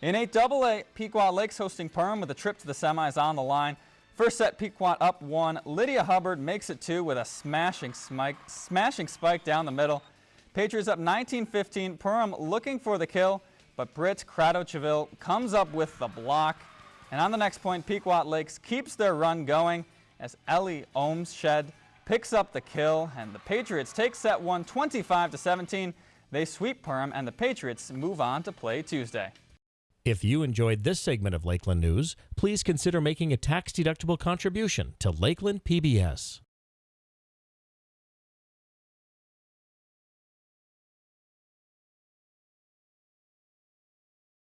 In 8AA, Pequot Lakes hosting Perham with a trip to the semis on the line. First set, Pequot up one. Lydia Hubbard makes it two with a smashing spike, smashing spike down the middle. Patriots up 19-15. Perham looking for the kill, but Britt Crado comes up with the block. And on the next point, Pequot Lakes keeps their run going as Ellie Ohmshed picks up the kill, and the Patriots take set one 25 to 17. They sweep Perham, and the Patriots move on to play Tuesday. If you enjoyed this segment of Lakeland News, please consider making a tax-deductible contribution to Lakeland PBS.